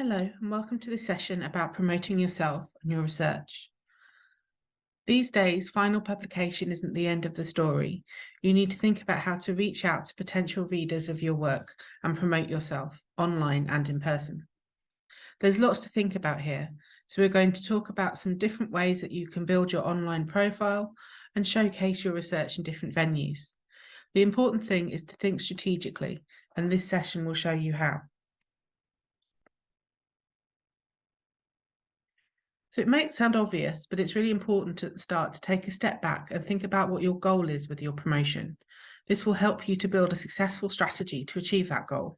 Hello and welcome to this session about promoting yourself and your research. These days, final publication isn't the end of the story. You need to think about how to reach out to potential readers of your work and promote yourself online and in person. There's lots to think about here, so we're going to talk about some different ways that you can build your online profile and showcase your research in different venues. The important thing is to think strategically, and this session will show you how. So it might sound obvious, but it's really important at the start to take a step back and think about what your goal is with your promotion. This will help you to build a successful strategy to achieve that goal.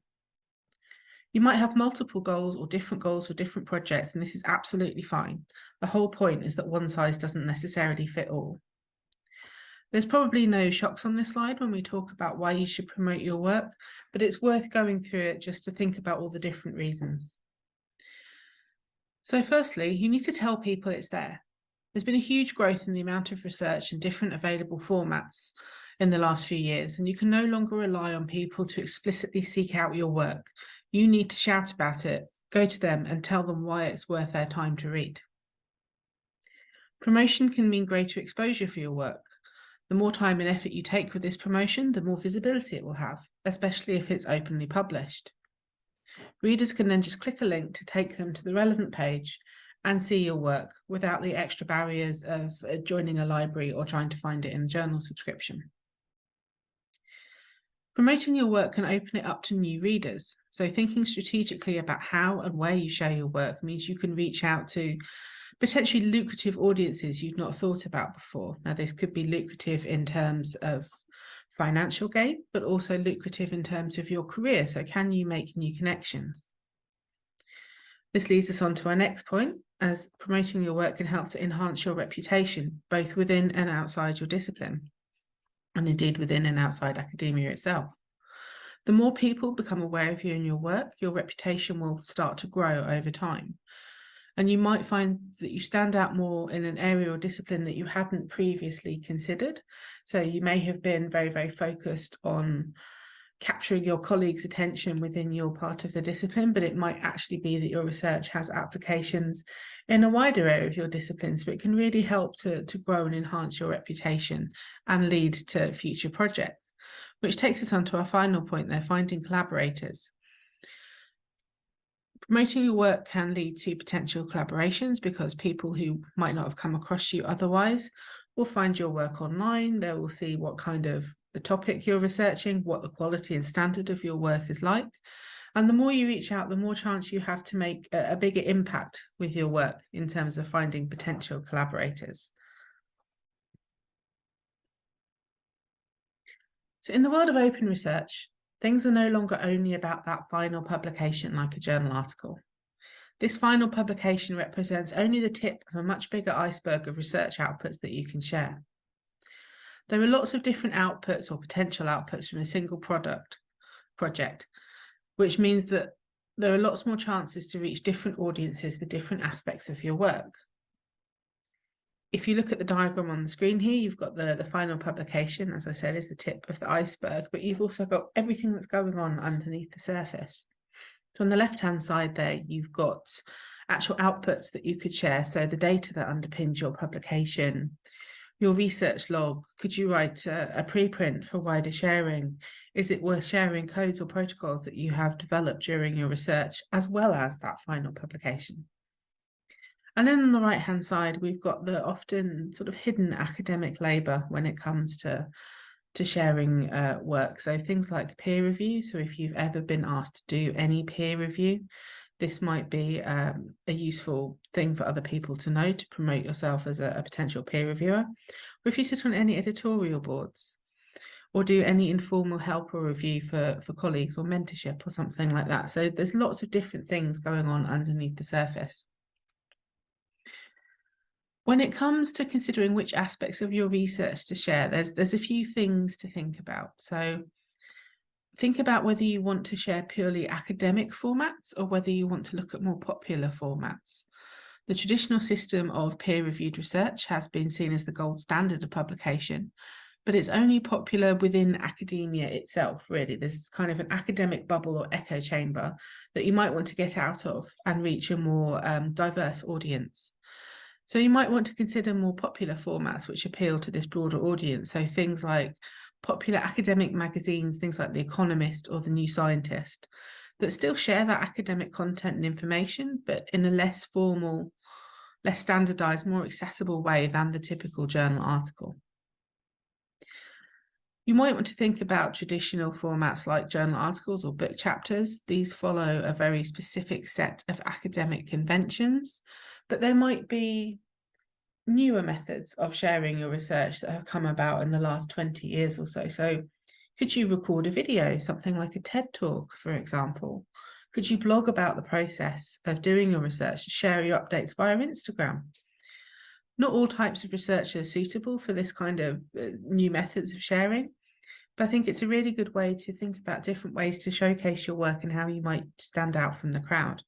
You might have multiple goals or different goals for different projects, and this is absolutely fine. The whole point is that one size doesn't necessarily fit all. There's probably no shocks on this slide when we talk about why you should promote your work, but it's worth going through it just to think about all the different reasons. So firstly, you need to tell people it's there. There's been a huge growth in the amount of research and different available formats in the last few years, and you can no longer rely on people to explicitly seek out your work. You need to shout about it, go to them and tell them why it's worth their time to read. Promotion can mean greater exposure for your work. The more time and effort you take with this promotion, the more visibility it will have, especially if it's openly published. Readers can then just click a link to take them to the relevant page and see your work without the extra barriers of uh, joining a library or trying to find it in a journal subscription. Promoting your work can open it up to new readers. So thinking strategically about how and where you share your work means you can reach out to potentially lucrative audiences you've not thought about before. Now, this could be lucrative in terms of financial gain, but also lucrative in terms of your career. So can you make new connections? This leads us on to our next point, as promoting your work can help to enhance your reputation, both within and outside your discipline, and indeed within and outside academia itself. The more people become aware of you and your work, your reputation will start to grow over time and you might find that you stand out more in an area or discipline that you hadn't previously considered. So you may have been very, very focused on capturing your colleagues' attention within your part of the discipline, but it might actually be that your research has applications in a wider area of your discipline. So it can really help to, to grow and enhance your reputation and lead to future projects, which takes us on to our final point there, finding collaborators. Promoting your work can lead to potential collaborations because people who might not have come across you otherwise will find your work online. They will see what kind of the topic you're researching, what the quality and standard of your work is like. And the more you reach out, the more chance you have to make a, bigger impact with your work in terms of finding potential collaborators. So in the world of open research, Things are no longer only about that final publication like a journal article. This final publication represents only the tip of a much bigger iceberg of research outputs that you can share. There are lots of different outputs or potential outputs from a single product project, which means that there are lots more chances to reach different audiences with different aspects of your work if you look at the diagram on the screen here, you've got the, the final publication, as I said, is the tip of the iceberg, but you've also got everything that's going on underneath the surface. So on the left-hand side there, you've got actual outputs that you could share. So the data that underpins your publication, your research log, could you write a, a preprint for wider sharing? Is it worth sharing codes or protocols that you have developed during your research, as well as that final publication? And then on the right hand side, we've got the often sort of hidden academic labour when it comes to to sharing uh, work. So things like peer review. So if you've ever been asked to do any peer review, this might be um, a useful thing for other people to know to promote yourself as a, a potential peer reviewer. Or if you sit on any editorial boards or do any informal help or review for, for colleagues or mentorship or something like that. So there's lots of different things going on underneath the surface. When it comes to considering which aspects of your research to share, there's there's a few things to think about. So think about whether you want to share purely academic formats or whether you want to look at more popular formats. The traditional system of peer-reviewed research has been seen as the gold standard of publication, but it's only popular within academia itself, really. There's kind of an academic bubble or echo chamber that you might want to get out of and reach a more um, diverse audience. So you might want to consider more popular formats which appeal to this broader audience. So things like popular academic magazines, things like The Economist or The New Scientist, that still share that academic content and information, but in a less formal, less standardized, more accessible way than the typical journal article. You might want to think about traditional formats like journal articles or book chapters. These follow a very specific set of academic conventions, but there might be newer methods of sharing your research that have come about in the last 20 years or so. So could you record a video, something like a TED talk, for example? Could you blog about the process of doing your research, share your updates via Instagram? Not all types of research are suitable for this kind of uh, new methods of sharing, but I think it's a really good way to think about different ways to showcase your work and how you might stand out from the crowd.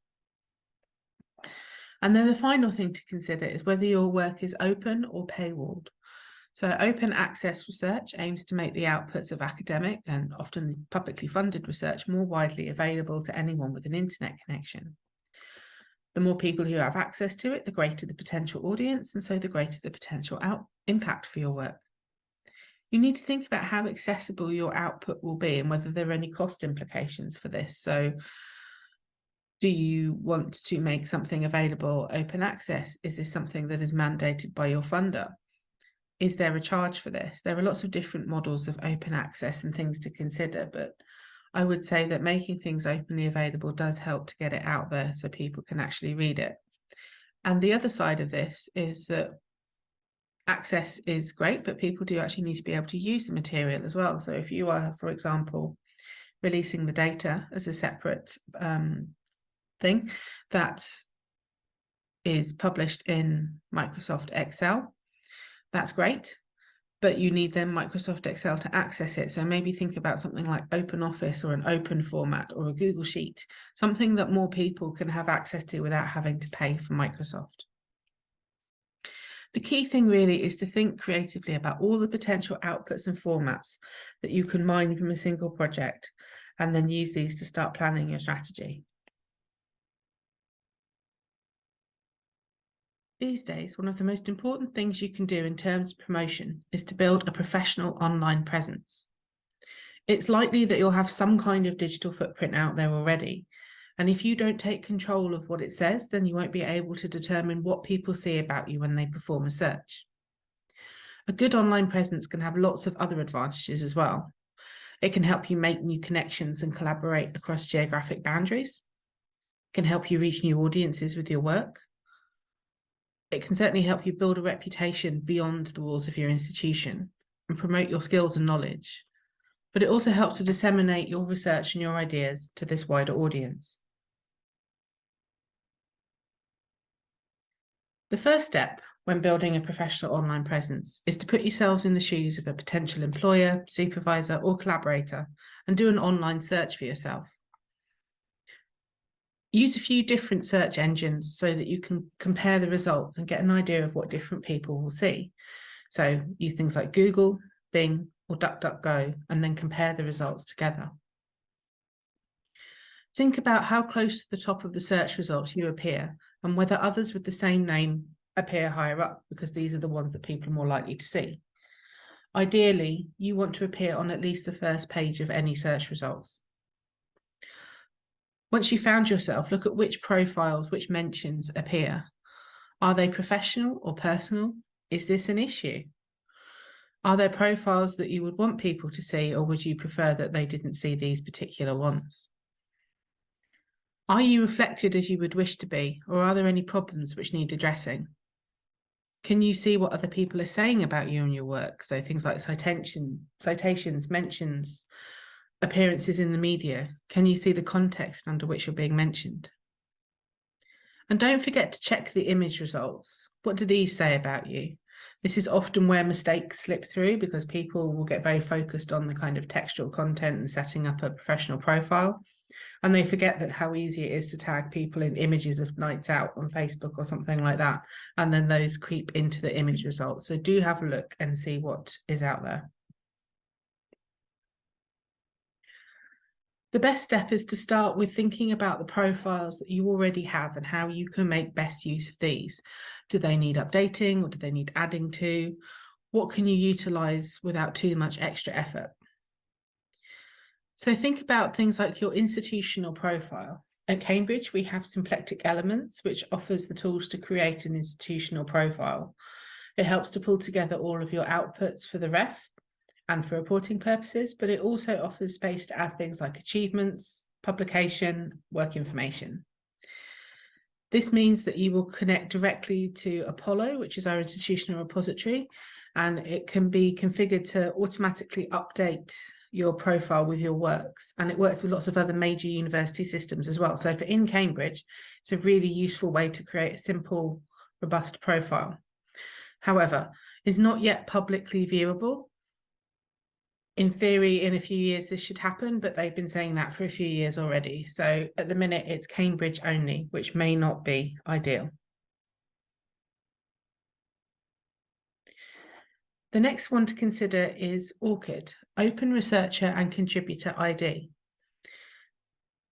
And then the final thing to consider is whether your work is open or paywalled. So open access research aims to make the outputs of academic and often publicly funded research more widely available to anyone with an internet connection. The more people who have access to it, the greater the potential audience, and so the greater the potential impact for your work. You need to think about how accessible your output will be and whether there are any cost implications for this. So do you want to make something available open access? Is this something that is mandated by your funder? Is there a charge for this? There are lots of different models of open access and things to consider, but I would say that making things openly available does help to get it out there so people can actually read it. And the other side of this is that access is great, but people do actually need to be able to use the material as well. So if you are, for example, releasing the data as a separate um, thing that is published in Microsoft Excel, that's great but you need then Microsoft Excel to access it. So maybe think about something like Open Office or an open format or a Google Sheet, something that more people can have access to without having to pay for Microsoft. The key thing really is to think creatively about all the potential outputs and formats that you can mine from a single project and then use these to start planning your strategy. These days, one of the most important things you can do in terms of promotion is to build a professional online presence. It's likely that you'll have some kind of digital footprint out there already. And if you don't take control of what it says, then you won't be able to determine what people see about you when they perform a search. A good online presence can have lots of other advantages as well. It can help you make new connections and collaborate across geographic boundaries. It can help you reach new audiences with your work it can certainly help you build a reputation beyond the walls of your institution and promote your skills and knowledge. But it also helps to disseminate your research and your ideas to this wider audience. The first step when building a professional online presence is to put yourselves in the shoes of a potential employer, supervisor or collaborator and do an online search for yourself use a few different search engines so that you can compare the results and get an idea of what different people will see. So use things like Google, Bing or DuckDuckGo and then compare the results together. Think about how close to the top of the search results you appear and whether others with the same name appear higher up because these are the ones that people are more likely to see. Ideally, you want to appear on at least the first page of any search results. Once you found yourself, look at which profiles, which mentions appear. Are they professional or personal? Is this an issue? Are there profiles that you would want people to see or would you prefer that they didn't see these particular ones? Are you reflected as you would wish to be or are there any problems which need addressing? Can you see what other people are saying about you and your work? So things like citation, citations, mentions, appearances in the media? Can you see the context under which you're being mentioned? And don't forget to check the image results. What do these say about you? This is often where mistakes slip through because people will get very focused on the kind of textual content and setting up a professional profile. And they forget that how easy it is to tag people in images of nights out on Facebook or something like that. And then those creep into the image results. So do have a look and see what is out there. The best step is to start with thinking about the profiles that you already have and how you can make best use of these. Do they need updating or do they need adding to? What can you utilize without too much extra effort? So think about things like your institutional profile. At Cambridge, we have Symplectic Elements, which offers the tools to create an institutional profile. It helps to pull together all of your outputs for the ref and for reporting purposes, but it also offers space to add things like achievements, publication, work information. This means that you will connect directly to Apollo, which is our institutional repository, and it can be configured to automatically update your profile with your works. And it works with lots of other major university systems as well. So for in Cambridge it's a really useful way to create a simple robust profile. However is not yet publicly viewable in theory in a few years this should happen but they've been saying that for a few years already so at the minute it's Cambridge only which may not be ideal The next one to consider is ORCID, Open Researcher and Contributor ID.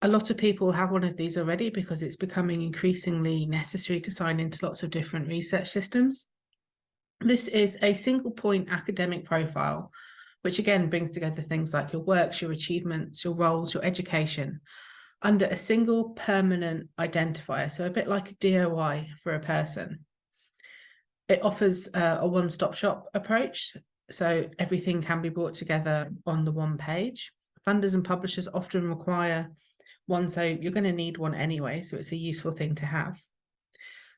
A lot of people have one of these already because it's becoming increasingly necessary to sign into lots of different research systems. This is a single point academic profile, which again brings together things like your works, your achievements, your roles, your education, under a single permanent identifier, so a bit like a DOI for a person. It offers uh, a one-stop shop approach, so everything can be brought together on the one page. Funders and publishers often require one, so you're going to need one anyway, so it's a useful thing to have.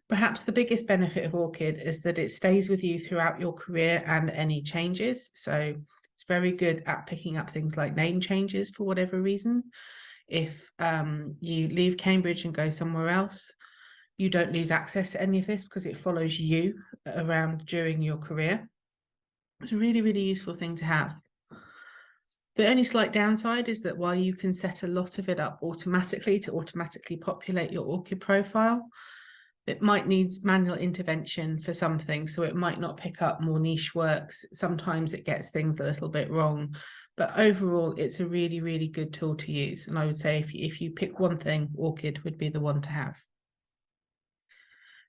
Perhaps the biggest benefit of ORCID is that it stays with you throughout your career and any changes. So it's very good at picking up things like name changes for whatever reason. If um, you leave Cambridge and go somewhere else, you don't lose access to any of this because it follows you around during your career. It's a really, really useful thing to have. The only slight downside is that while you can set a lot of it up automatically to automatically populate your ORCID profile, it might need manual intervention for something, so it might not pick up more niche works. Sometimes it gets things a little bit wrong, but overall, it's a really, really good tool to use. And I would say if you, if you pick one thing, ORCID would be the one to have.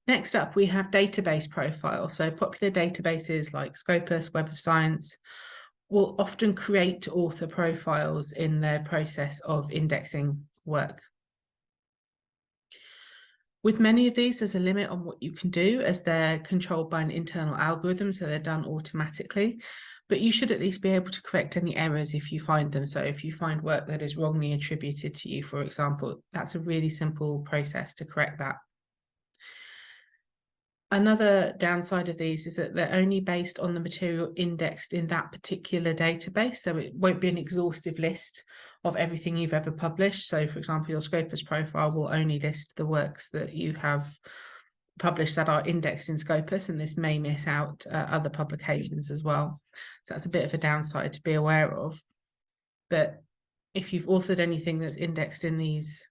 Next up, we have database profiles. So popular databases like Scopus, Web of Science will often create author profiles in their process of indexing work. With many of these, there's a limit on what you can do as they're controlled by an internal algorithm, so they're done automatically. But you should at least be able to correct any errors if you find them. So if you find work that is wrongly attributed to you, for example, that's a really simple process to correct that. Another downside of these is that they're only based on the material indexed in that particular database. So it won't be an exhaustive list of everything you've ever published. So for example, your Scopus profile will only list the works that you have published that are indexed in Scopus, and this may miss out uh, other publications as well. So that's a bit of a downside to be aware of. But if you've authored anything that's indexed in these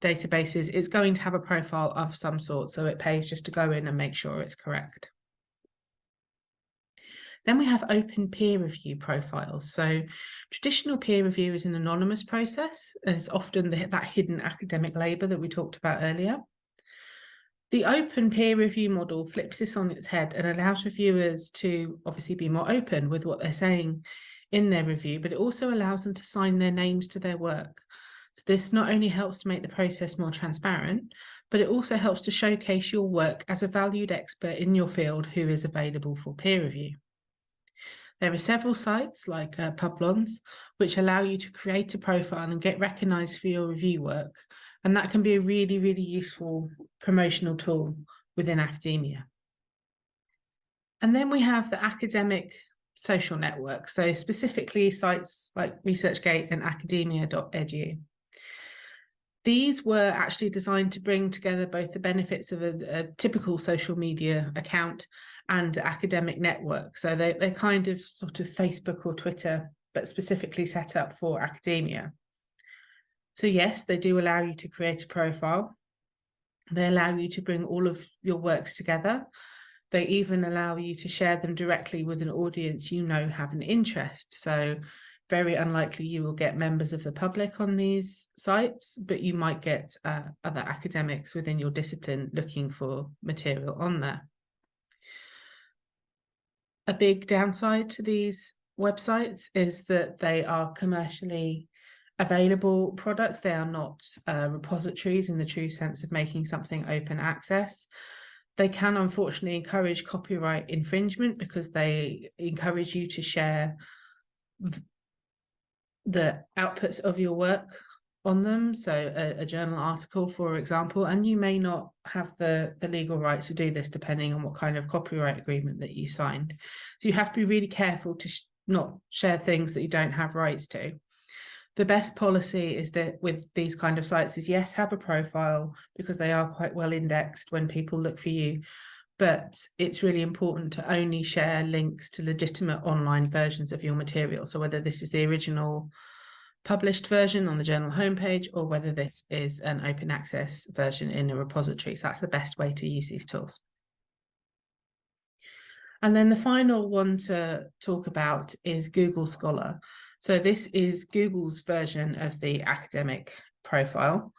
databases, it's going to have a profile of some sort. So it pays just to go in and make sure it's correct. Then we have open peer review profiles. So traditional peer review is an anonymous process, and it's often the, that hidden academic labour that we talked about earlier. The open peer review model flips this on its head and allows reviewers to obviously be more open with what they're saying in their review, but it also allows them to sign their names to their work. So this not only helps to make the process more transparent, but it also helps to showcase your work as a valued expert in your field who is available for peer review. There are several sites like uh, Publons, which allow you to create a profile and get recognised for your review work. And that can be a really, really useful promotional tool within academia. And then we have the academic social network. So specifically sites like ResearchGate and academia.edu. These were actually designed to bring together both the benefits of a, a typical social media account and academic network. So they, they're kind of sort of Facebook or Twitter, but specifically set up for academia. So yes, they do allow you to create a profile. They allow you to bring all of your works together. They even allow you to share them directly with an audience you know have an interest. So very unlikely you will get members of the public on these sites, but you might get uh, other academics within your discipline looking for material on there. A big downside to these websites is that they are commercially available products. They are not uh, repositories in the true sense of making something open access. They can unfortunately encourage copyright infringement because they encourage you to share the outputs of your work on them. So a, a, journal article for example and you may not have the the legal right to do this depending on what kind of copyright agreement that you signed. So you have to be really careful to sh not share things that you don't have rights to. The best policy is that with these kind of sites is yes have a profile because they are quite well indexed when people look for you but it's really important to only share links to legitimate online versions of your material. So whether this is the original published version on the journal homepage or whether this is an open access version in a repository. So that's the best way to use these tools. And then the final one to talk about is Google Scholar. So this is Google's version of the academic profile.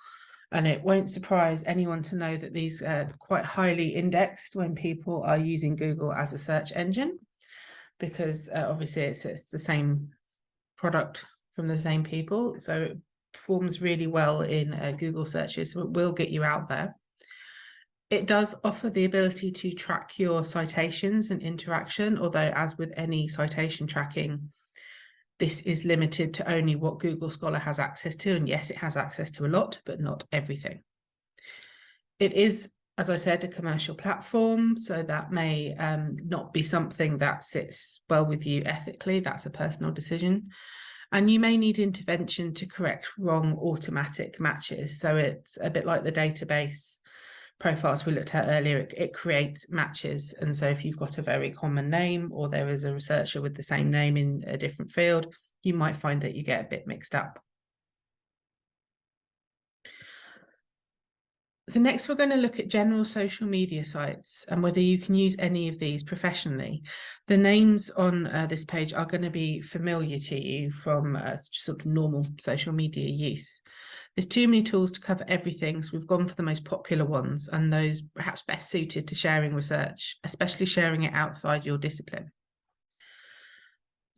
And it won't surprise anyone to know that these are quite highly indexed when people are using Google as a search engine, because uh, obviously it's, it's the same product from the same people. So it performs really well in uh, Google searches, so it will get you out there. It does offer the ability to track your citations and interaction, although as with any citation tracking, this is limited to only what Google Scholar has access to. And yes, it has access to a lot, but not everything. It is, as I said, a commercial platform, so that may um, not be something that sits well with you ethically. That's a personal decision. And you may need intervention to correct wrong automatic matches. So it's a bit like the database profiles we looked at earlier, it, it, creates matches. And so if you've got a very common name or there is a researcher with the same name in a different field, you might find that you get a bit mixed up. So next we're going to look at general social media sites and whether you can use any of these professionally. The names on uh, this page are going to be familiar to you from uh, sort of normal social media use. There's too many tools to cover everything, so we've gone for the most popular ones and those perhaps best suited to sharing research, especially sharing it outside your discipline.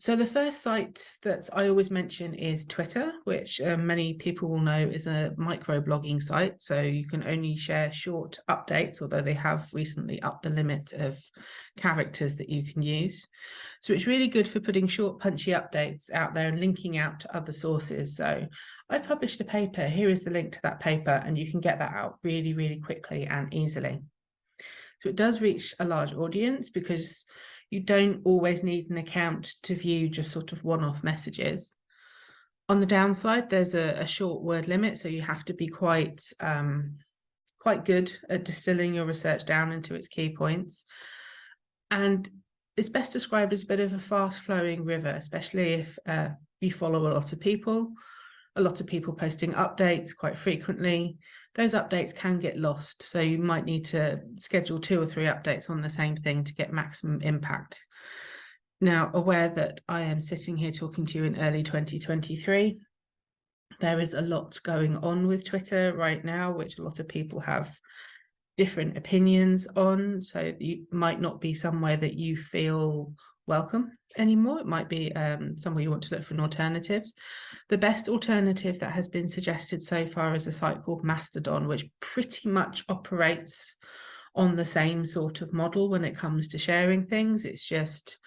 So the first site that I always mention is Twitter, which uh, many people will know is a microblogging site. So you can only share short updates, although they have recently upped the limit of characters that you can use. So it's really good for putting short punchy updates out there and linking out to other sources. So I published a paper, here is the link to that paper, and you can get that out really, really quickly and easily. So it does reach a large audience because you don't always need an account to view just sort of one-off messages. On the downside, there's a, a, short word limit, so you have to be quite um, quite good at distilling your research down into its key points. And it's best described as a bit of a fast-flowing river, especially if uh, you follow a lot of people a lot of people posting updates quite frequently. Those updates can get lost, so you might need to schedule two or three updates on the same thing to get maximum impact. Now, aware that I am sitting here talking to you in early 2023, there is a lot going on with Twitter right now, which a lot of people have different opinions on. So you might not be somewhere that you feel welcome anymore. It might be um, somewhere you want to look for alternatives. The best alternative that has been suggested so far is a site called Mastodon, which pretty much operates on the same sort of model when it comes to sharing things. It's just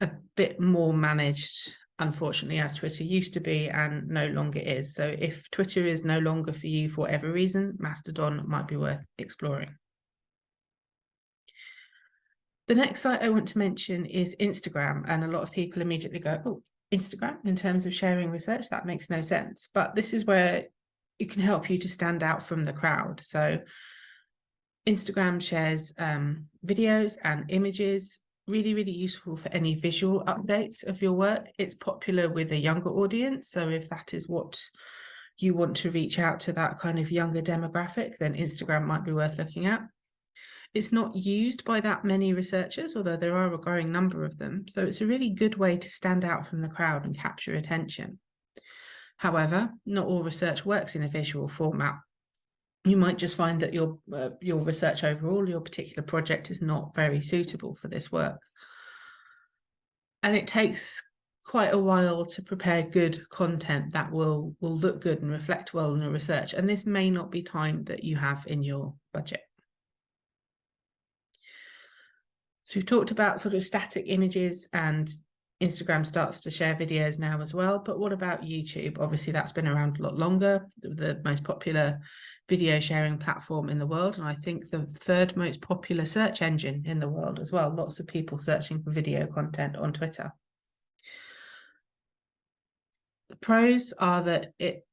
a bit more managed, unfortunately, as Twitter used to be and no longer is. So if Twitter is no longer for you for whatever reason, Mastodon might be worth exploring. The next site I want to mention is Instagram, and a lot of people immediately go, oh, Instagram in terms of sharing research, that makes no sense. But this is where it can help you to stand out from the crowd. So Instagram shares um, videos and images, really, really useful for any visual updates of your work. It's popular with a younger audience. So if that is what you want to reach out to that kind of younger demographic, then Instagram might be worth looking at. It's not used by that many researchers, although there are a growing number of them. So it's a really good way to stand out from the crowd and capture attention. However, not all research works in a visual format. You might just find that your uh, your research overall, your particular project is not very suitable for this work. And it takes quite a while to prepare good content that will will look good and reflect well in the research. And this may not be time that you have in your budget. So we've talked about sort of static images and Instagram starts to share videos now as well. But what about YouTube? Obviously, that's been around a lot longer, the most popular video sharing platform in the world. And I think the third most popular search engine in the world as well. Lots of people searching for video content on Twitter. The pros are that it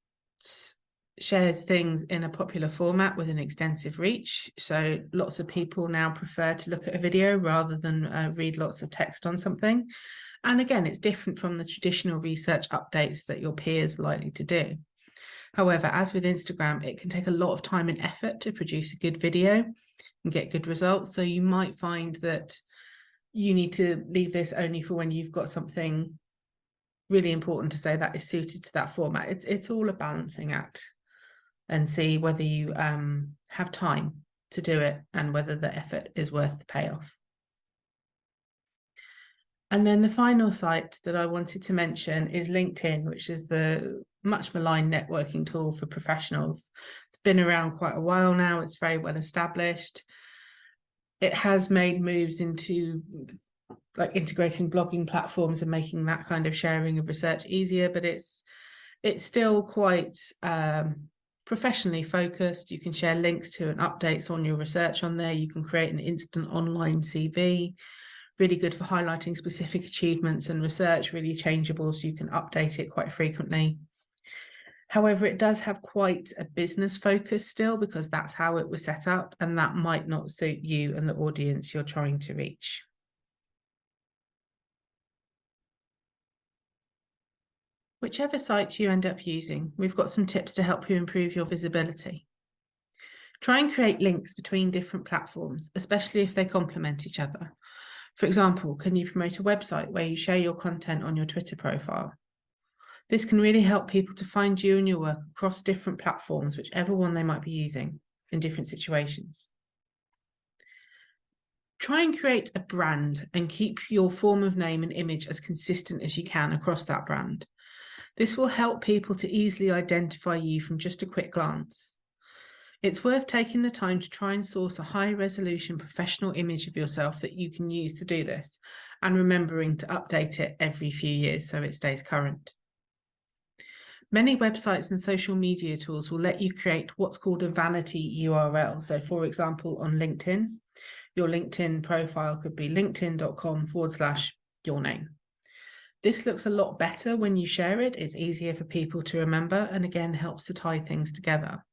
shares things in a popular format with an extensive reach. So lots of people now prefer to look at a video rather than uh, read lots of text on something. And again, it's different from the traditional research updates that your peers are likely to do. However, as with Instagram, it can take a lot of time and effort to produce a good video and get good results. So you might find that you need to leave this only for when you've got something really important to say that is suited to that format. It's, it's all a balancing act and see whether you um, have time to do it and whether the effort is worth the payoff. And then the final site that I wanted to mention is LinkedIn, which is the much maligned networking tool for professionals. It's been around quite a while now. It's very well established. It has made moves into like integrating blogging platforms and making that kind of sharing of research easier, but it's it's still quite um, professionally focused. You can share links to and updates on your research on there. You can create an instant online CV, really good for highlighting specific achievements and research, really changeable so you can update it quite frequently. However, it does have quite a business focus still because that's how it was set up and that might not suit you and the audience you're trying to reach. Whichever site you end up using, we've got some tips to help you improve your visibility. Try and create links between different platforms, especially if they complement each other. For example, can you promote a website where you share your content on your Twitter profile? This can really help people to find you and your work across different platforms, whichever one they might be using in different situations. Try and create a brand and keep your form of name and image as consistent as you can across that brand. This will help people to easily identify you from just a quick glance. It's worth taking the time to try and source a high resolution professional image of yourself that you can use to do this and remembering to update it every few years so it stays current. Many websites and social media tools will let you create what's called a vanity URL. So for example, on LinkedIn, your LinkedIn profile could be linkedin.com forward slash your name. This looks a lot better when you share it. It's easier for people to remember and again helps to tie things together.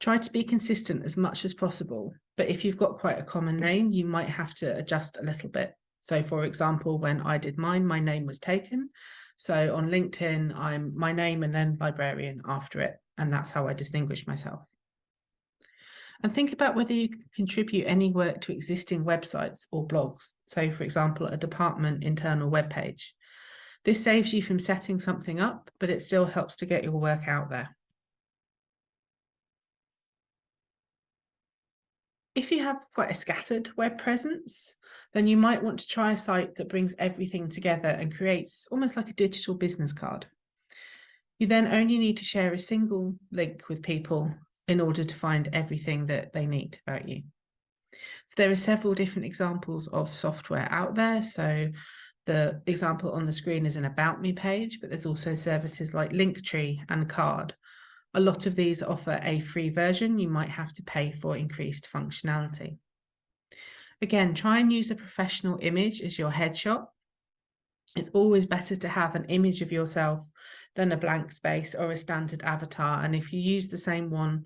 Try to be consistent as much as possible, but if you've got quite a common name, you might have to adjust a little bit. So for example, when I did mine, my name was taken. So on LinkedIn, I'm my name and then librarian after it. And that's how I distinguish myself and think about whether you contribute any work to existing websites or blogs. So for example, a department internal web page. This saves you from setting something up, but it still helps to get your work out there. If you have quite a scattered web presence, then you might want to try a site that brings everything together and creates almost like a digital business card. You then only need to share a single link with people in order to find everything that they need about you. So there are several different examples of software out there. So the example on the screen is an About Me page, but there's also services like Linktree and Carrd. A lot of these offer a free version. You might have to pay for increased functionality. Again, try and use a professional image as your headshot. It's always better to have an image of yourself than a blank space or a standard avatar. And if you use the same one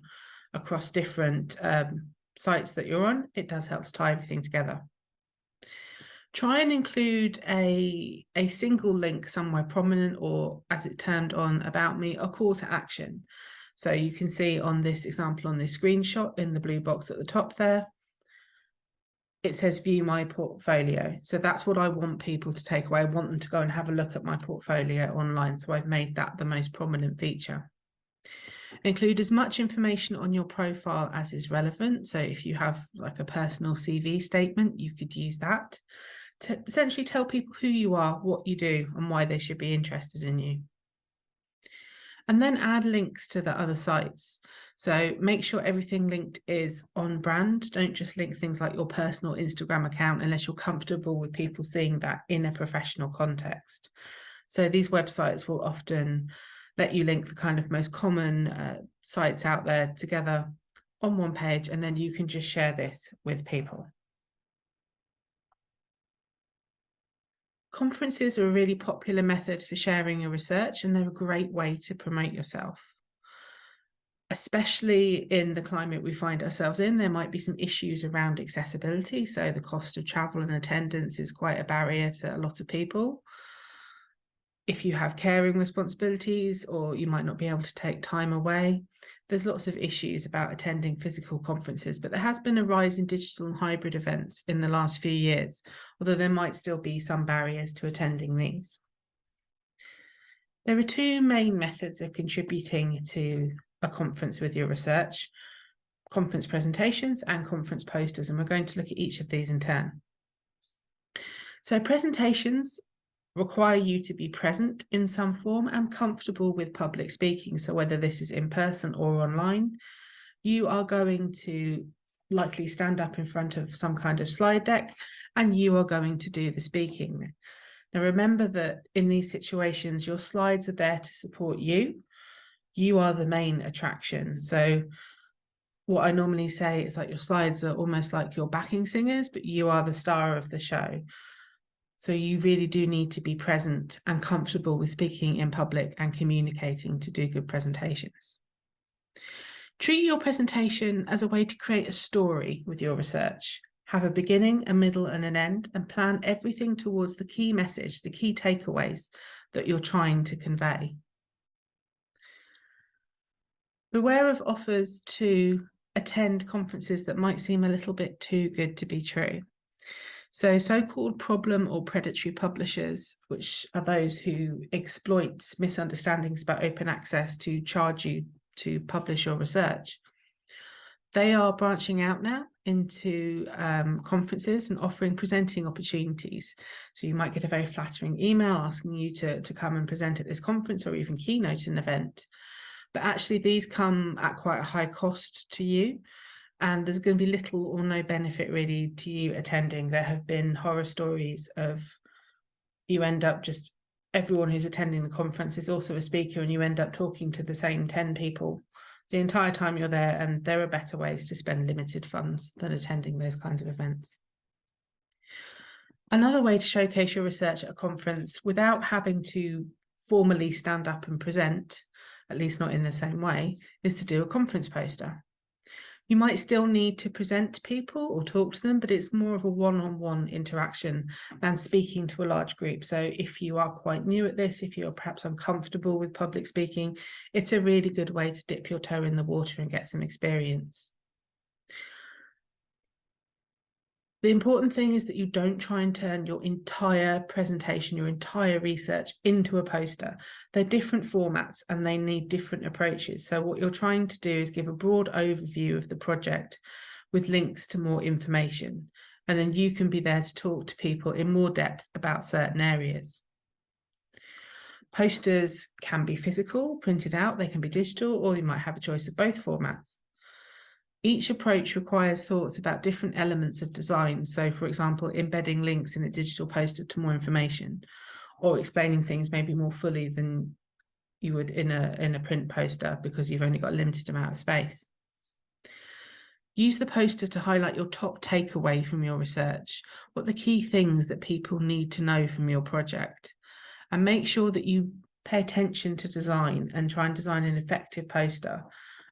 across different um, sites that you're on, it does help to tie everything together. Try and include a, a single link somewhere prominent or as it termed on About Me, a call to action. So you can see on this example on this screenshot in the blue box at the top there, it says view my portfolio. So that's what I want people to take away. I want them to go and have a look at my portfolio online. So I've made that the most prominent feature. Include as much information on your profile as is relevant. So if you have like a personal CV statement, you could use that to essentially tell people who you are, what you do and why they should be interested in you. And then add links to the other sites. So make sure everything linked is on brand. Don't just link things like your personal Instagram account unless you're comfortable with people seeing that in a professional context. So these websites will often let you link the kind of most common uh, sites out there together on one page, and then you can just share this with people. Conferences are a really popular method for sharing your research, and they're a great way to promote yourself especially in the climate we find ourselves in, there might be some issues around accessibility. So the cost of travel and attendance is quite a barrier to a lot of people. If you have caring responsibilities or you might not be able to take time away, there's lots of issues about attending physical conferences, but there has been a rise in digital and hybrid events in the last few years, although there might still be some barriers to attending these. There are two main methods of contributing to a conference with your research, conference presentations and conference posters, and we're going to look at each of these in turn. So presentations require you to be present in some form and comfortable with public speaking. So whether this is in person or online, you are going to likely stand up in front of some kind of slide deck and you are going to do the speaking. Now remember that in these situations, your slides are there to support you you are the main attraction. So what I normally say is like your slides are almost like your backing singers, but you are the star of the show. So you really do need to be present and comfortable with speaking in public and communicating to do good presentations. Treat your presentation as a way to create a story with your research. Have a beginning, a middle and an end and plan everything towards the key message, the key takeaways that you're trying to convey. Beware of offers to attend conferences that might seem a little bit too good to be true. So so-called problem or predatory publishers, which are those who exploit misunderstandings about open access to charge you to publish your research, they are branching out now into um, conferences and offering presenting opportunities. So you might get a very flattering email asking you to, to come and present at this conference or even keynote an event but actually these come at quite a high cost to you and there's going to be little or no benefit really to you attending. There have been horror stories of you end up just everyone who's attending the conference is also a speaker and you end up talking to the same 10 people the entire time you're there and there are better ways to spend limited funds than attending those kinds of events. Another way to showcase your research at a conference without having to formally stand up and present at least not in the same way, is to do a conference poster. You might still need to present to people or talk to them, but it's more of a one-on-one -on -one interaction than speaking to a large group. So if you are quite new at this, if you're perhaps uncomfortable with public speaking, it's a really good way to dip your toe in the water and get some experience. The important thing is that you don't try and turn your entire presentation, your entire research into a poster. They're different formats and they need different approaches. So what you're trying to do is give a broad overview of the project with links to more information. And then you can be there to talk to people in more depth about certain areas. Posters can be physical, printed out, they can be digital, or you might have a choice of both formats. Each approach requires thoughts about different elements of design. So for example, embedding links in a digital poster to more information or explaining things maybe more fully than you would in a, in a print poster because you've only got a limited amount of space. Use the poster to highlight your top takeaway from your research, what the key things that people need to know from your project, and make sure that you pay attention to design and try and design an effective poster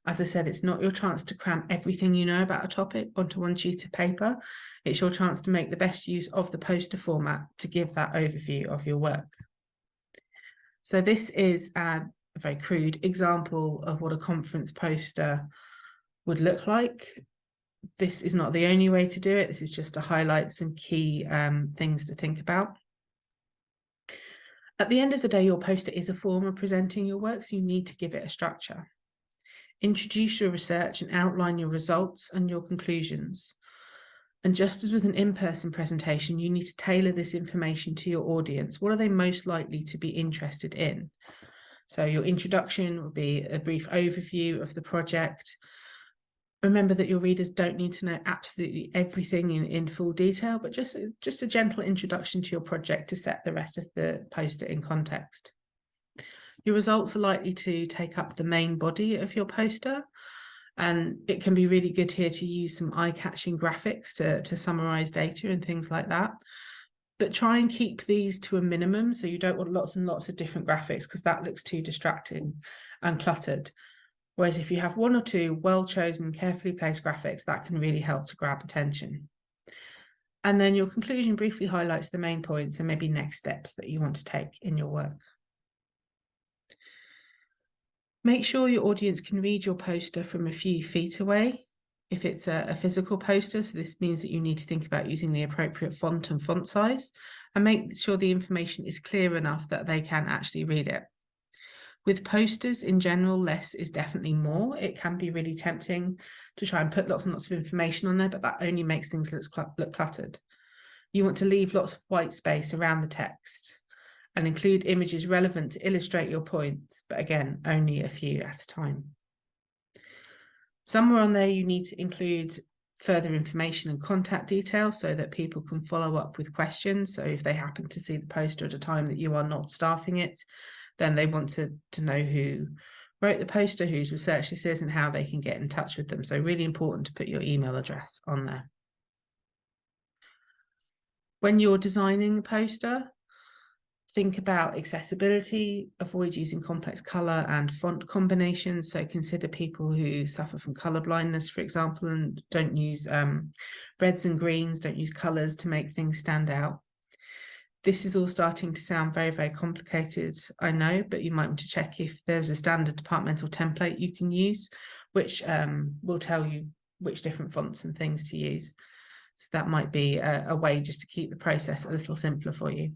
as I said, it's not your chance to cram everything you know about a topic onto one sheet of paper. It's your chance to make the best use of the poster format to give that overview of your work. So this is a very crude example of what a conference poster would look like. this is not the only way to do it. This is just to highlight some key um, things to think about. At the end of the day, your poster is a form of presenting your work, so you need to give it a structure. Introduce your research and outline your results and your conclusions. And just as with an in-person presentation, you need to tailor this information to your audience. What are they most likely to be interested in? So your introduction will be a brief overview of the project. Remember that your readers don't need to know absolutely everything in, in full detail, but just, just a gentle introduction to your project to set the rest of the poster in context. Your results are likely to take up the main body of your poster, and it can be really good here to use some eye-catching graphics to, to summarize data and things like that. But try and keep these to a minimum. So you don't want lots and lots of different graphics because that looks too distracting and cluttered. Whereas if you have one or two well-chosen, carefully placed graphics, that can really help to grab attention. And then your conclusion briefly highlights the main points and maybe next steps that you want to take in your work. Make sure your audience can read your poster from a few feet away. If it's a, a, physical poster, so this means that you need to think about using the appropriate font and font size and make sure the information is clear enough that they can actually read it. With posters in general, less is definitely more. It can be really tempting to try and put lots and lots of information on there, but that only makes things look, look cluttered. You want to leave lots of white space around the text and include images relevant to illustrate your points, but again, only a few at a time. Somewhere on there, you need to include further information and contact details so that people can follow up with questions. So if they happen to see the poster at a time that you are not staffing it, then they want to, to know who wrote the poster, whose research this is, and how they can get in touch with them. So really important to put your email address on there. When you're designing a poster, think about accessibility, avoid using complex color and font combinations. So consider people who suffer from color blindness, for example, and don't use um, reds and greens, don't use colors to make things stand out. This is all starting to sound very, very complicated, I know, but you might want to check if there's a standard departmental template you can use, which um, will tell you which different fonts and things to use. So that might be a, a way just to keep the process a little simpler for you.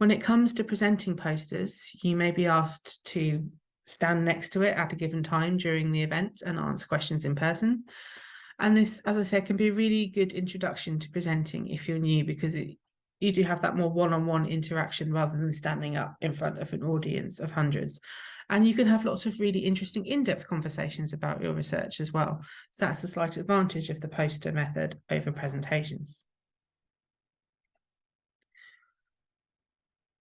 When it comes to presenting posters, you may be asked to stand next to it at a given time during the event and answer questions in person. And this, as I said, can be a really good introduction to presenting if you're new because it, you do have that more one-on-one -on -one interaction rather than standing up in front of an audience of hundreds. And you can have lots of really interesting in-depth conversations about your research as well. So that's a slight advantage of the poster method over presentations.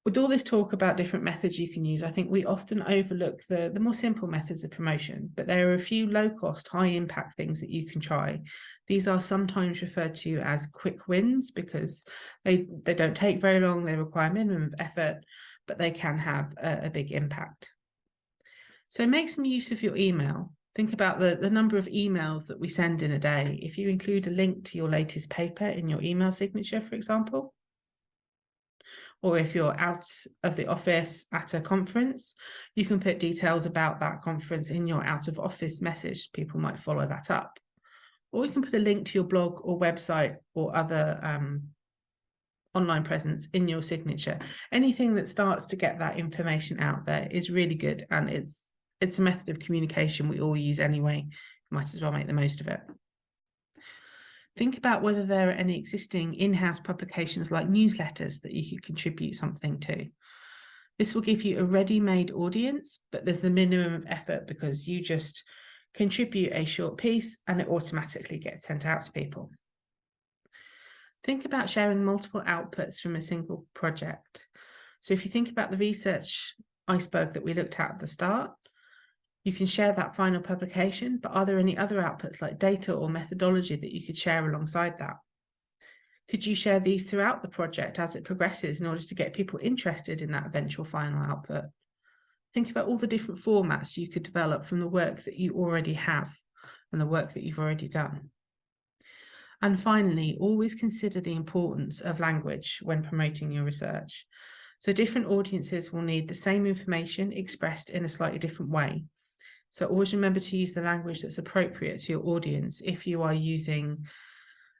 With all this talk about different methods you can use, I think we often overlook the, the more simple methods of promotion, but there are a few low cost, high impact things that you can try. These are sometimes referred to as quick wins because they, they don't take very long, they require minimum effort, but they can have a, a big impact. So make some use of your email. Think about the, the number of emails that we send in a day. If you include a link to your latest paper in your email signature, for example, or if you're out of the office at a conference, you can put details about that conference in your out of office message. People might follow that up. Or you can put a link to your blog or website or other um, online presence in your signature. Anything that starts to get that information out there is really good and it's it's a method of communication we all use anyway. might as well make the most of it. Think about whether there are any existing in-house publications like newsletters that you could contribute something to. This will give you a ready-made audience, but there's the minimum of effort because you just contribute a short piece and it automatically gets sent out to people. Think about sharing multiple outputs from a single project. So if you think about the research iceberg that we looked at at the start, you can share that final publication, but are there any other outputs like data or methodology that you could share alongside that? Could you share these throughout the project as it progresses in order to get people interested in that eventual final output? Think about all the different formats you could develop from the work that you already have and the work that you've already done. And finally, always consider the importance of language when promoting your research. So different audiences will need the same information expressed in a slightly different way. So always remember to use the language that's appropriate to your audience. If you are using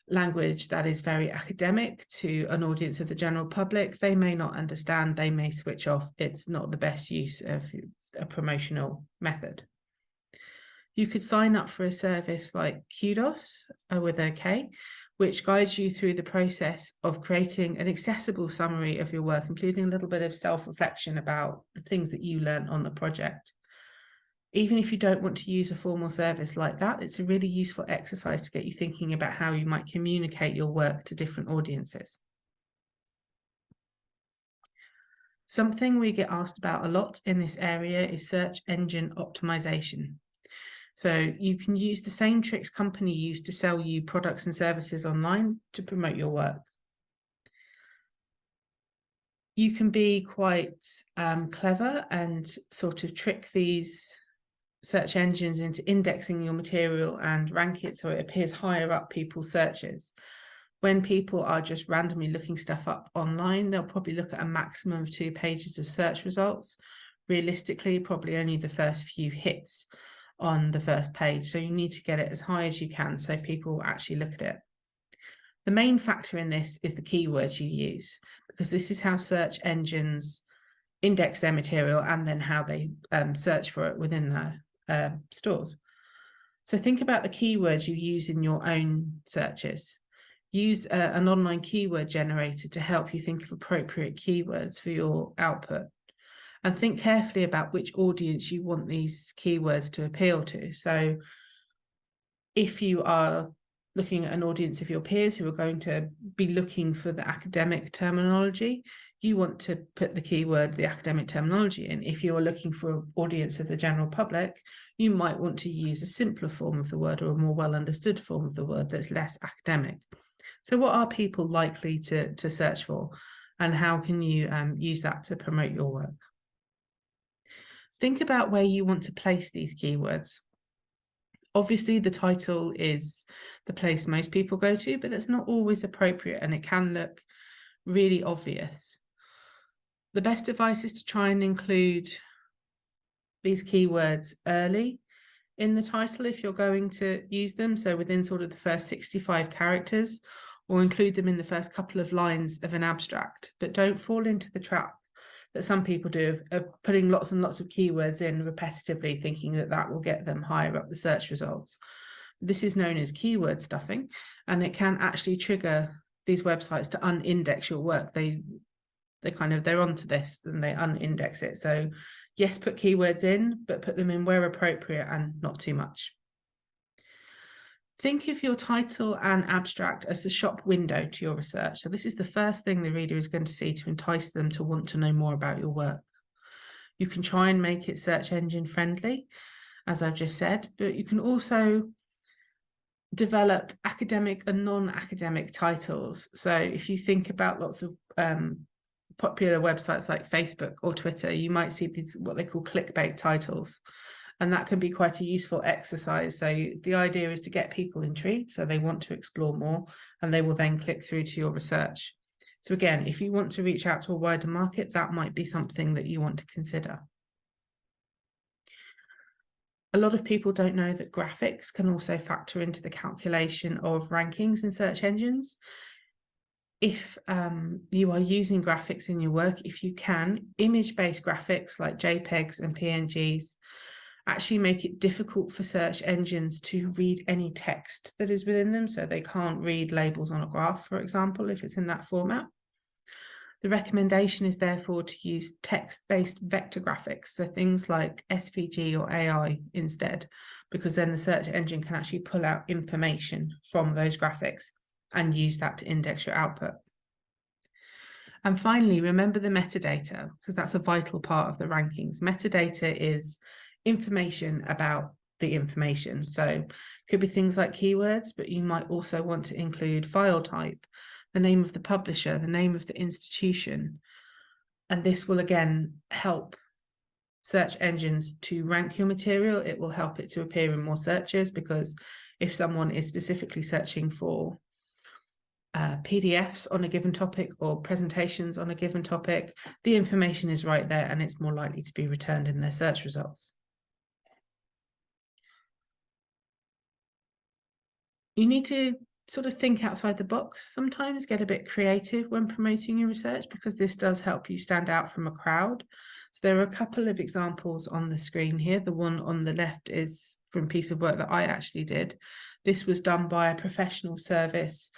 language that is very academic to an audience of the general public, they may not understand, they may switch off. It's not the best use of a promotional method. You could sign up for a service like Kudos uh, with a K, which guides you through the process of creating an accessible summary of your work, including a little bit of self-reflection about the things that you learned on the project even if you don't want to use a formal service like that, it's a really useful exercise to get you thinking about how you might communicate your work to different audiences. Something we get asked about a lot in this area is search engine optimization. So you can use the same tricks company use to sell you products and services online to promote your work. You can be quite um, clever and sort of trick these search engines into indexing your material and rank it so it appears higher up people's searches. When people are just randomly looking stuff up online, they'll probably look at a maximum of two pages of search results. Realistically, probably only the first few hits on the first page. So you need to get it as high as you can so people actually look at it. The main factor in this is the keywords you use, because this is how search engines index their material and then how they um, search for it within their uh, stores. So think about the keywords you use in your own searches. Use uh, an online keyword generator to help you think of appropriate keywords for your output. And think carefully about which audience you want these keywords to appeal to. So if you are looking at an audience of your peers who are going to be looking for the academic terminology, you want to put the keyword, the academic terminology in. If you're looking for an audience of the general public, you might want to use a simpler form of the word or a more well understood form of the word that's less academic. So what are people likely to, to search for and how can you um, use that to promote your work? Think about where you want to place these keywords. Obviously, the title is the place most people go to, but it's not always appropriate and it can look really obvious the best advice is to try and include these keywords early in the title if you're going to use them. So within sort of the first 65 characters or include them in the first couple of lines of an abstract, but don't fall into the trap that some people do of, of putting lots and lots of keywords in repetitively, thinking that that will get them higher up the search results. This is known as keyword stuffing, and it can actually trigger these websites to unindex your work. They they kind of they're onto this and they unindex it so yes put keywords in but put them in where appropriate and not too much think of your title and abstract as the shop window to your research. So this is the first thing the reader is going to see to entice them to want to know more about your work. You can try and make it search engine friendly as I've just said but you can also develop academic and non-academic titles. So if you think about lots of um, popular websites like Facebook or Twitter, you might see these what they call clickbait titles. And that can be quite a useful exercise. So the idea is to get people intrigued, so they want to explore more, and they will then click through to your research. So again, if you want to reach out to a wider market, that might be something that you want to consider. A lot of people don't know that graphics can also factor into the calculation of rankings in search engines if um, you are using graphics in your work, if you can, image-based graphics like JPEGs and PNGs actually make it difficult for search engines to read any text that is within them. So they can't read labels on a graph, for example, if it's in that format. The recommendation is therefore to use text-based vector graphics, so things like SVG or AI instead, because then the search engine can actually pull out information from those graphics and use that to index your output. And finally, remember the metadata, because that's a vital part of the rankings. Metadata is information about the information. So could be things like keywords, but you might also want to include file type, the name of the publisher, the name of the institution. And this will again help search engines to rank your material. It will help it to appear in more searches because if someone is specifically searching for uh, PDFs on a given topic or presentations on a given topic, the information is right there and it's more likely to be returned in their search results. You need to sort of think outside the box sometimes, get a bit creative when promoting your research because this does help you stand out from a crowd. So there are a couple of examples on the screen here. The one on the left is from a piece of work that I actually did. This was done by a professional service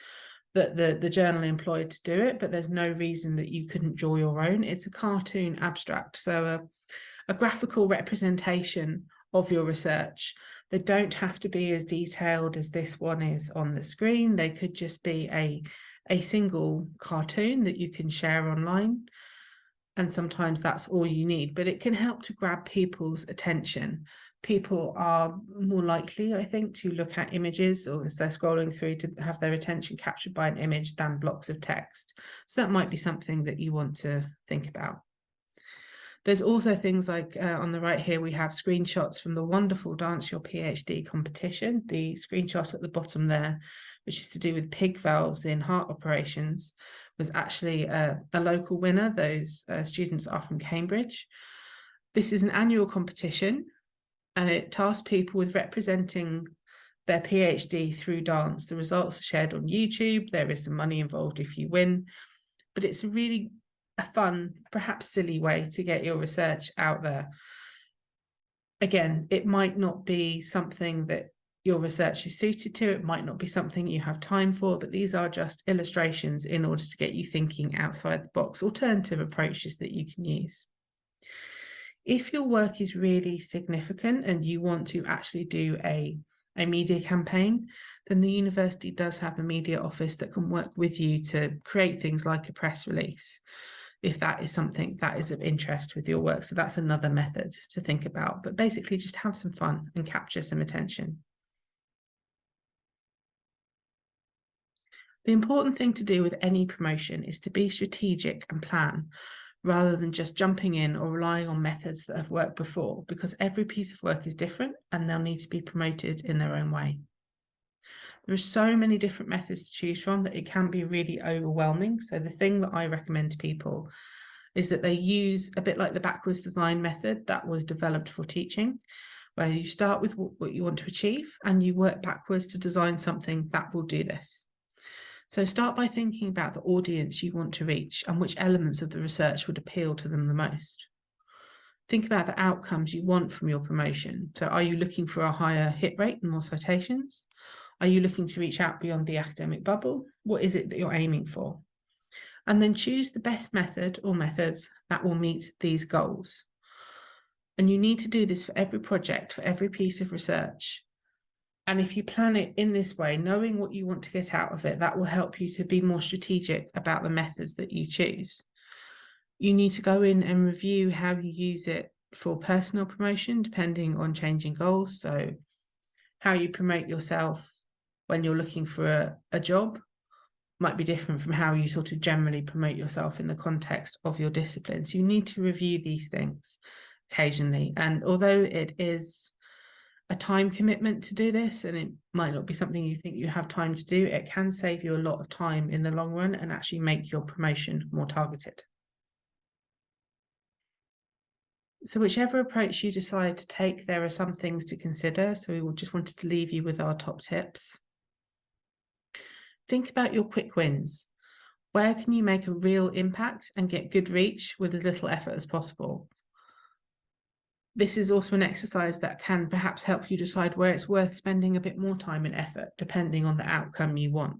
that the, the journal employed to do it, but there's no reason that you couldn't draw your own. It's a cartoon abstract, so a, a graphical representation of your research. They don't have to be as detailed as this one is on the screen. They could just be a, a single cartoon that you can share online. And sometimes that's all you need, but it can help to grab people's attention people are more likely, I think, to look at images or as they're scrolling through to have their attention captured by an image than blocks of text. So that might be something that you want to think about. There's also things like uh, on the right here, we have screenshots from the wonderful Dance Your PhD competition. The screenshot at the bottom there, which is to do with pig valves in heart operations, was actually a, a local winner. Those uh, students are from Cambridge. This is an annual competition and it tasks people with representing their PhD through dance. The results are shared on YouTube. There is some money involved if you win, but it's a really a fun, perhaps silly way to get your research out there. Again, it might not be something that your research is suited to. It might not be something you have time for, but these are just illustrations in order to get you thinking outside the box, alternative approaches that you can use. If your work is really significant and you want to actually do a, a media campaign, then the university does have a media office that can work with you to create things like a press release if that is something that is of interest with your work. So that's another method to think about, but basically just have some fun and capture some attention. The important thing to do with any promotion is to be strategic and plan rather than just jumping in or relying on methods that have worked before, because every piece of work is different and they'll need to be promoted in their own way. There are so many different methods to choose from that it can be really overwhelming. So the thing that I recommend to people is that they use a bit like the backwards design method that was developed for teaching, where you start with what you want to achieve and you work backwards to design something that will do this. So start by thinking about the audience you want to reach and which elements of the research would appeal to them the most. Think about the outcomes you want from your promotion. So are you looking for a higher hit rate and more citations? Are you looking to reach out beyond the academic bubble? What is it that you're aiming for? And then choose the best method or methods that will meet these goals. And you need to do this for every project, for every piece of research. And if you plan it in this way, knowing what you want to get out of it, that will help you to be more strategic about the methods that you choose. You need to go in and review how you use it for personal promotion, depending on changing goals. So how you promote yourself when you're looking for a, a job might be different from how you sort of generally promote yourself in the context of your discipline. So you need to review these things occasionally. And although it is a time commitment to do this and it might not be something you think you have time to do, it can save you a lot of time in the long run and actually make your promotion more targeted. So whichever approach you decide to take, there are some things to consider. So we just wanted to leave you with our top tips. Think about your quick wins. Where can you make a real impact and get good reach with as little effort as possible? this is also an exercise that can perhaps help you decide where it's worth spending a bit more time and effort, depending on the outcome you want.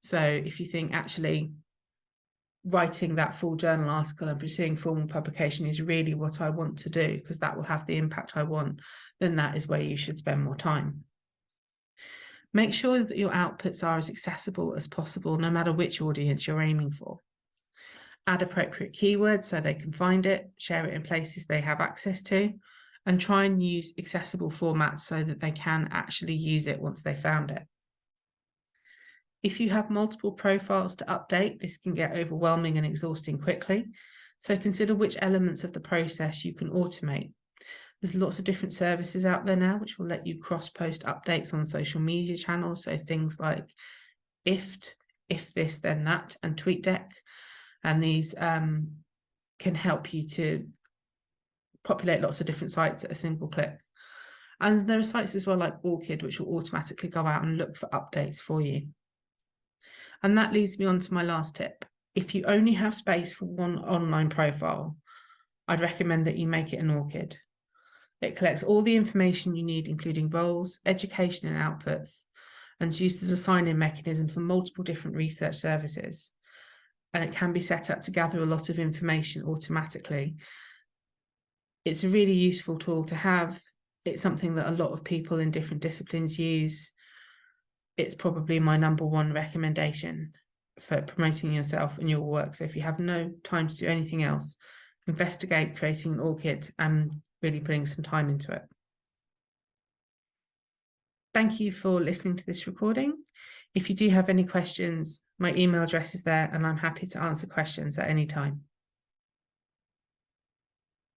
So if you think actually writing that full journal article and pursuing formal publication is really what I want to do, because that will have the impact I want, then that is where you should spend more time. Make sure that your outputs are as accessible as possible, no matter which audience you're aiming for add appropriate keywords so they can find it, share it in places they have access to, and try and use accessible formats so that they can actually use it once they found it. If you have multiple profiles to update, this can get overwhelming and exhausting quickly. So consider which elements of the process you can automate. There's lots of different services out there now which will let you cross-post updates on social media channels. So things like IFTTT, if this then that, and TweetDeck and these um, can help you to populate lots of different sites at a single click. And there are sites as well like ORCID, which will automatically go out and look for updates for you. And that leads me on to my last tip. If you only have space for one online profile, I'd recommend that you make it an ORCID. It collects all the information you need, including roles, education and outputs, and it's used as a sign-in mechanism for multiple different research services. And it can be set up to gather a lot of information automatically. It's a really useful tool to have. It's something that a lot of people in different disciplines use. It's probably my number one recommendation for promoting yourself and your work. So if you have no time to do anything else, investigate creating an ORCID and um, really putting some time into it. Thank you for listening to this recording. If you do have any questions, my email address is there and I'm happy to answer questions at any time.